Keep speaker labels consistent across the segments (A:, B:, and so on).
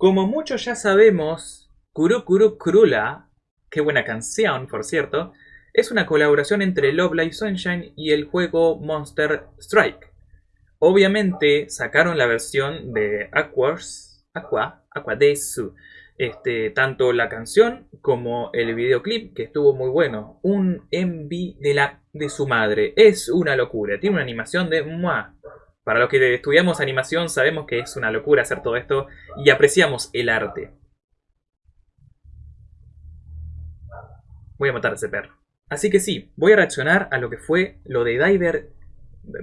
A: Como muchos ya sabemos, Kuru Kuru Kurula, qué buena canción, por cierto, es una colaboración entre Love Live Sunshine y el juego Monster Strike. Obviamente sacaron la versión de Aquas, Aqua, Aqua Desu, este, tanto la canción como el videoclip, que estuvo muy bueno. Un MV de, la, de su madre. Es una locura. Tiene una animación de... ¡mua! Para los que estudiamos animación sabemos que es una locura hacer todo esto y apreciamos el arte. Voy a matar a ese perro. Así que sí, voy a reaccionar a lo que fue lo de Diver...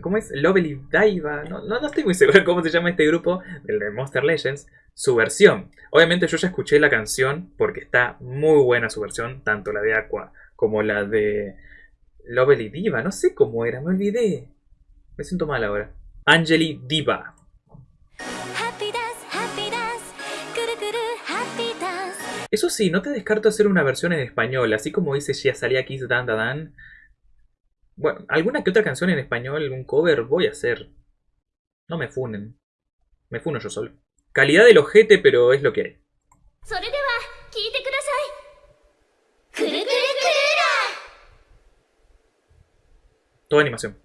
A: ¿Cómo es? Lovely Diva. No, no, estoy muy seguro de cómo se llama este grupo, el de Monster Legends. Su versión. Obviamente yo ya escuché la canción porque está muy buena su versión, tanto la de Aqua como la de Lovely Diva. No sé cómo era, me olvidé. Me siento mal ahora. Angeli Diva. Eso sí, no te descarto hacer una versión en español, así como dice salía Kiss Dan Dan. Bueno, alguna que otra canción en español, un cover, voy a hacer. No me funen. Me funo yo solo. Calidad del ojete, pero es lo que hay. Toda animación.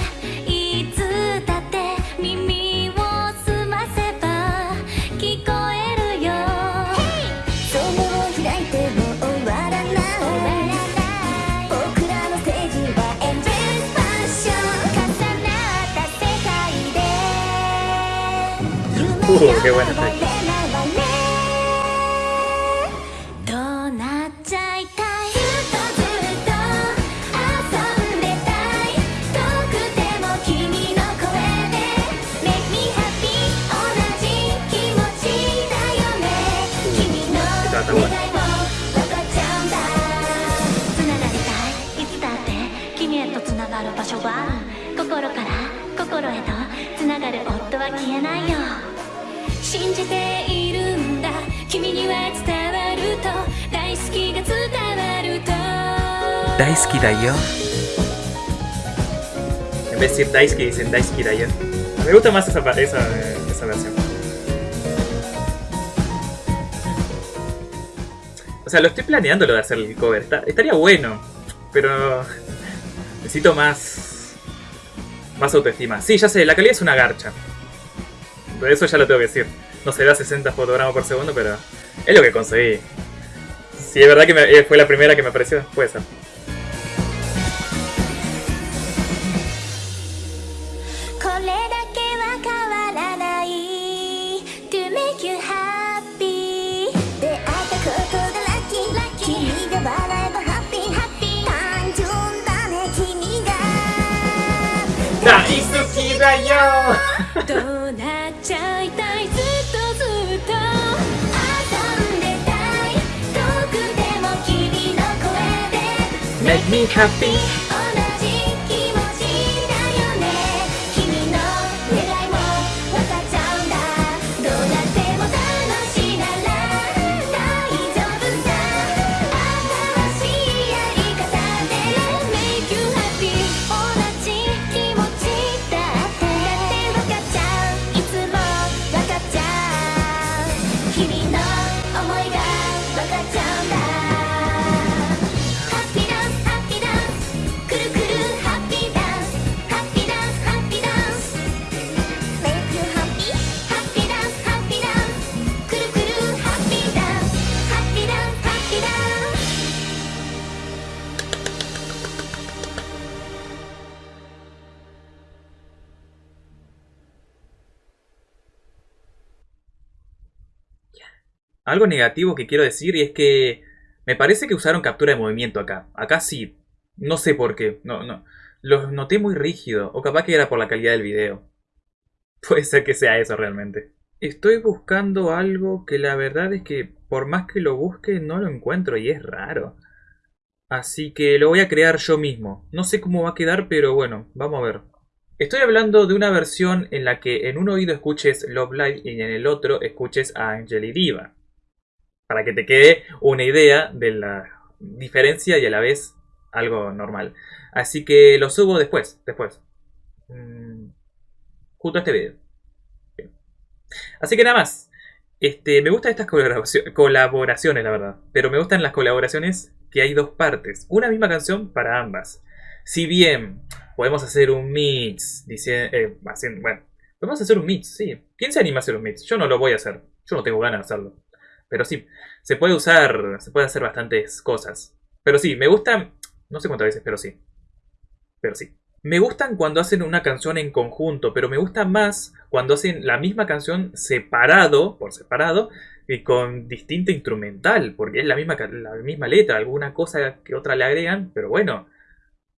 B: Qué buena está.
C: 信じているんだ君には伝わると大好きが伝わると大好き
A: だよ En vez de decir Daisuke dicen Daisuke da yo. Me gusta más esa, esa, esa versión. O sea, lo estoy planeando lo de hacer el cover. Está, estaría bueno. Pero necesito más... Más autoestima. Sí, ya sé, la calidad es una garcha. Eso ya lo tengo que decir. No se da 60 fotogramas por segundo, pero es lo que conseguí. Si es verdad que me, fue la primera que me apareció, puede ser. make me happy.
B: 同じ気持ちだよね。君の願いも分かっちゃうんだ。どうなっても楽しなら大丈夫新しいやり方で
C: 同じ気持ちだ
B: いつもかっちゃう。君の思いが分かっちゃうんだ。
A: Algo negativo que quiero decir y es que me parece que usaron captura de movimiento acá. Acá sí. No sé por qué. No, no. Los noté muy rígido. O capaz que era por la calidad del video. Puede ser que sea eso realmente. Estoy buscando algo que la verdad es que por más que lo busque no lo encuentro y es raro. Así que lo voy a crear yo mismo. No sé cómo va a quedar, pero bueno, vamos a ver. Estoy hablando de una versión en la que en un oído escuches Love Live y en el otro escuches a Angel Diva para que te quede una idea de la diferencia y a la vez algo normal. Así que lo subo después, después. Mm, junto a este video. Así que nada más. Este, me gustan estas colaboraciones, la verdad. Pero me gustan las colaboraciones que hay dos partes. Una misma canción para ambas. Si bien podemos hacer un mix, eh, bueno, podemos hacer un mix, sí. ¿Quién se anima a hacer un mix? Yo no lo voy a hacer. Yo no tengo ganas de hacerlo. Pero sí, se puede usar, se puede hacer bastantes cosas. Pero sí, me gustan, no sé cuántas veces, pero sí. Pero sí. Me gustan cuando hacen una canción en conjunto, pero me gusta más cuando hacen la misma canción separado, por separado, y con distinta instrumental, porque es la misma, la misma letra, alguna cosa que otra le agregan, pero bueno,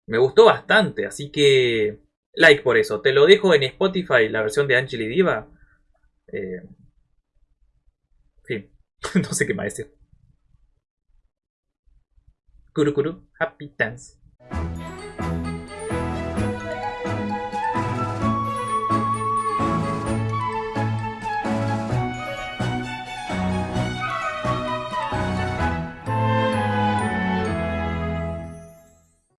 A: me gustó bastante, así que like por eso. Te lo dejo en Spotify, la versión de Angeli Diva. Eh. no sé qué más decir. Kuru Kuru, happy dance.